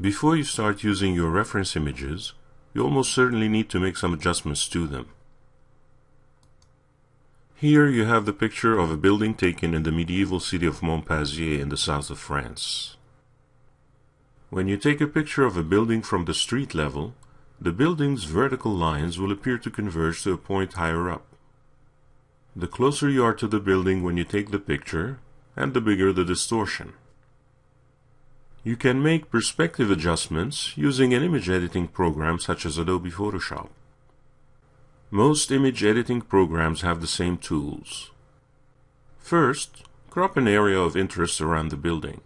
Before you start using your reference images, you almost certainly need to make some adjustments to them. Here you have the picture of a building taken in the medieval city of Monpazier in the south of France. When you take a picture of a building from the street level, the building's vertical lines will appear to converge to a point higher up. The closer you are to the building when you take the picture, and the bigger the distortion. You can make perspective adjustments using an image editing program such as Adobe Photoshop. Most image editing programs have the same tools. First, crop an area of interest around the building.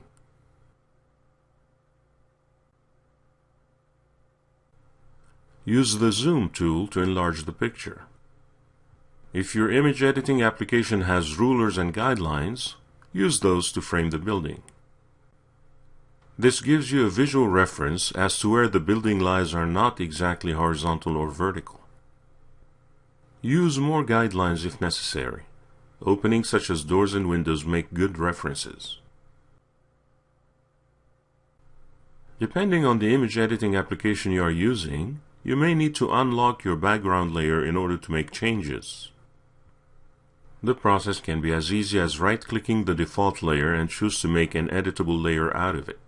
Use the Zoom tool to enlarge the picture. If your image editing application has rulers and guidelines, use those to frame the building. This gives you a visual reference as to where the building lies are not exactly horizontal or vertical. Use more guidelines if necessary. Openings such as doors and windows make good references. Depending on the image editing application you are using, you may need to unlock your background layer in order to make changes. The process can be as easy as right-clicking the default layer and choose to make an editable layer out of it.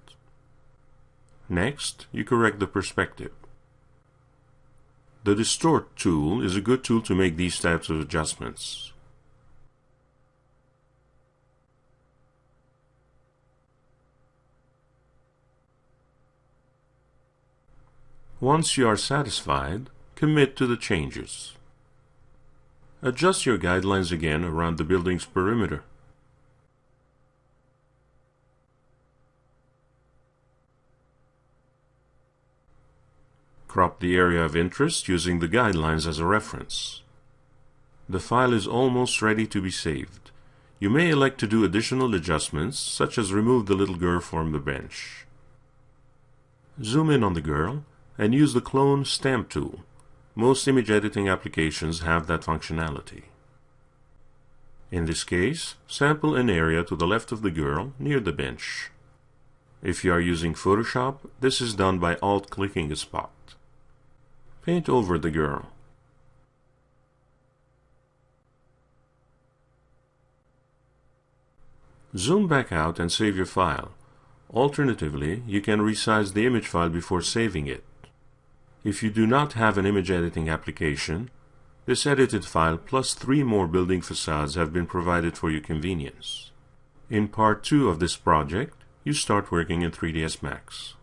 Next, you correct the perspective. The Distort tool is a good tool to make these types of adjustments. Once you are satisfied, commit to the changes. Adjust your guidelines again around the building's perimeter. Crop the area of interest using the guidelines as a reference. The file is almost ready to be saved. You may elect to do additional adjustments, such as remove the little girl from the bench. Zoom in on the girl and use the Clone Stamp tool. Most image editing applications have that functionality. In this case, sample an area to the left of the girl near the bench. If you are using Photoshop, this is done by alt-clicking a spot. Paint over the girl. Zoom back out and save your file. Alternatively, you can resize the image file before saving it. If you do not have an image editing application, this edited file plus three more building facades have been provided for your convenience. In part 2 of this project, you start working in 3ds Max.